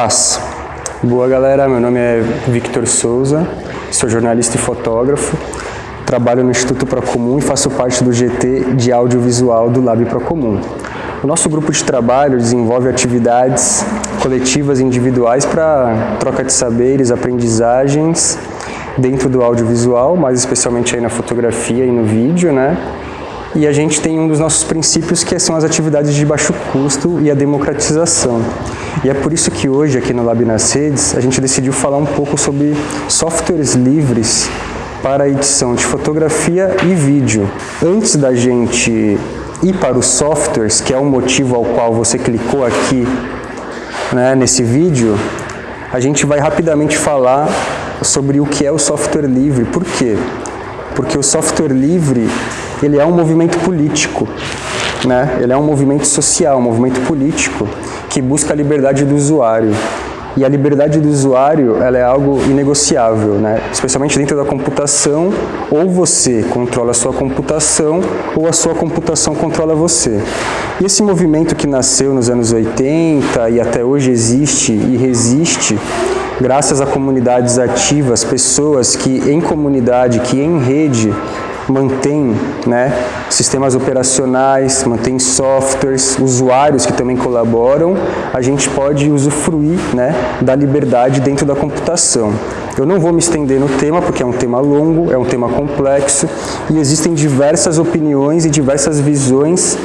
Paz. Boa galera, meu nome é Victor Souza, sou jornalista e fotógrafo, trabalho no Instituto Procomum e faço parte do GT de audiovisual do Lab Procomum. O nosso grupo de trabalho desenvolve atividades coletivas e individuais para troca de saberes, aprendizagens dentro do audiovisual, mais especialmente aí na fotografia e no vídeo, né? E a gente tem um dos nossos princípios que são as atividades de baixo custo e a democratização. E é por isso que hoje, aqui no Lab nas Redes, a gente decidiu falar um pouco sobre softwares livres para edição de fotografia e vídeo. Antes da gente ir para os softwares, que é o motivo ao qual você clicou aqui né, nesse vídeo, a gente vai rapidamente falar sobre o que é o software livre. Por quê? Porque o software livre ele é um movimento político, né? ele é um movimento social, um movimento político que busca a liberdade do usuário. E a liberdade do usuário ela é algo inegociável, né? especialmente dentro da computação, ou você controla a sua computação, ou a sua computação controla você. E esse movimento que nasceu nos anos 80 e até hoje existe e resiste, graças a comunidades ativas, pessoas que em comunidade, que em rede, mantém né, sistemas operacionais, mantém softwares, usuários que também colaboram, a gente pode usufruir né, da liberdade dentro da computação. Eu não vou me estender no tema, porque é um tema longo, é um tema complexo, e existem diversas opiniões e diversas visões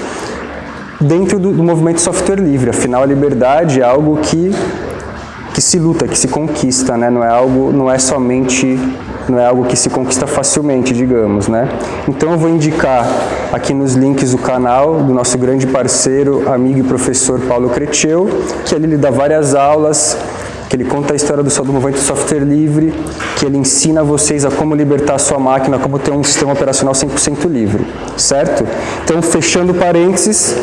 dentro do, do movimento software livre. Afinal, a liberdade é algo que que se luta, que se conquista, né? não é algo, não é somente não é algo que se conquista facilmente, digamos, né? Então eu vou indicar aqui nos links o canal do nosso grande parceiro, amigo e professor Paulo Creteu, que ele dá várias aulas, que ele conta a história do, do movimento software livre, que ele ensina vocês a como libertar a sua máquina, como ter um sistema operacional 100% livre, certo? Então, fechando parênteses,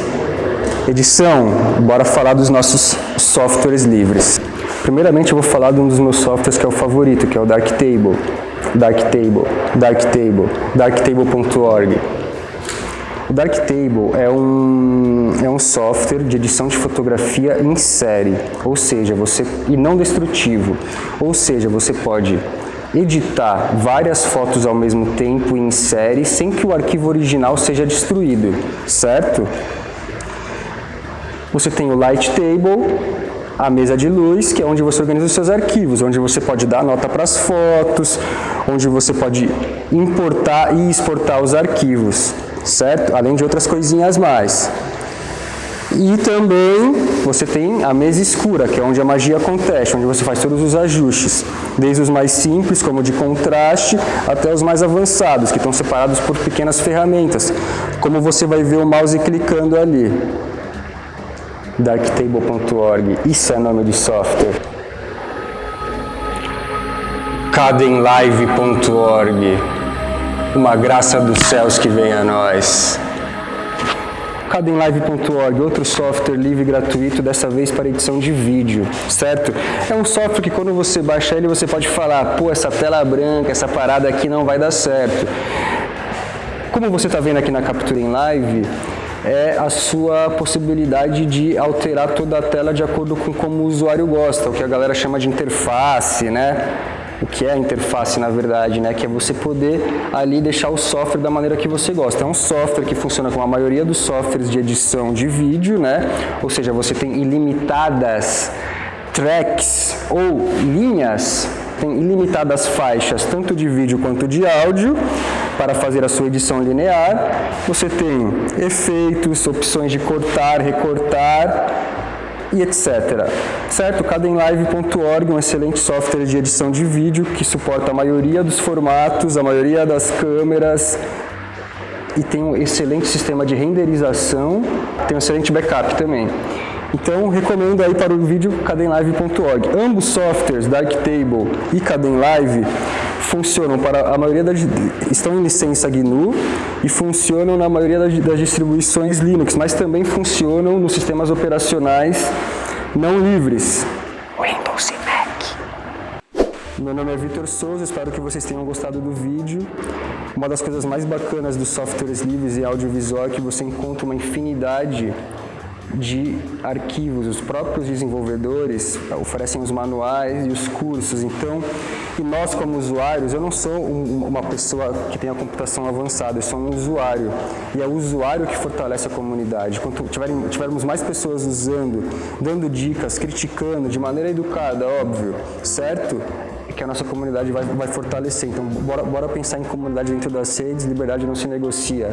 edição, bora falar dos nossos softwares livres. Primeiramente, eu vou falar de um dos meus softwares que é o favorito, que é o Darktable. Darktable, Darktable, darktable.org. O Darktable é um, é um software de edição de fotografia em série, ou seja, você e não destrutivo, ou seja, você pode editar várias fotos ao mesmo tempo em série sem que o arquivo original seja destruído, certo? Você tem o Light Table, a mesa de luz, que é onde você organiza os seus arquivos, onde você pode dar nota para as fotos, onde você pode importar e exportar os arquivos, certo? Além de outras coisinhas mais. E também você tem a mesa escura, que é onde a magia acontece, onde você faz todos os ajustes, desde os mais simples, como de contraste, até os mais avançados, que estão separados por pequenas ferramentas, como você vai ver o mouse clicando ali darktable.org, isso é nome de software. cadenlive.org, uma graça dos céus que vem a nós. Cadenlive.org, outro software livre e gratuito, dessa vez para edição de vídeo, certo? É um software que quando você baixa ele, você pode falar, pô, essa tela branca, essa parada aqui não vai dar certo. Como você está vendo aqui na captura em live, é a sua possibilidade de alterar toda a tela de acordo com como o usuário gosta, o que a galera chama de interface, né? O que é a interface, na verdade, né? Que é você poder ali deixar o software da maneira que você gosta. É um software que funciona como a maioria dos softwares de edição de vídeo, né? Ou seja, você tem ilimitadas tracks ou linhas, tem ilimitadas faixas, tanto de vídeo quanto de áudio, para fazer a sua edição linear. Você tem efeitos, opções de cortar, recortar e etc. Certo? Cadenlive.org, um excelente software de edição de vídeo que suporta a maioria dos formatos, a maioria das câmeras e tem um excelente sistema de renderização, tem um excelente backup também. Então, recomendo aí para o vídeo cadenlive.org. Ambos softwares, Darktable e Cadenlive, funcionam para a maioria das estão em licença GNU e funcionam na maioria das, das distribuições Linux, mas também funcionam nos sistemas operacionais não livres. Windows e Mac. Meu nome é Vitor Souza, espero que vocês tenham gostado do vídeo. Uma das coisas mais bacanas dos softwares livres e audiovisual é que você encontra uma infinidade de arquivos. Os próprios desenvolvedores oferecem os manuais e os cursos. Então, e nós como usuários, eu não sou um, uma pessoa que tem a computação avançada, eu sou um usuário. E é o usuário que fortalece a comunidade. Quanto tiverem, tivermos mais pessoas usando, dando dicas, criticando de maneira educada, óbvio, certo? que a nossa comunidade vai, vai fortalecer. Então, bora, bora pensar em comunidade dentro das redes, liberdade não se negocia.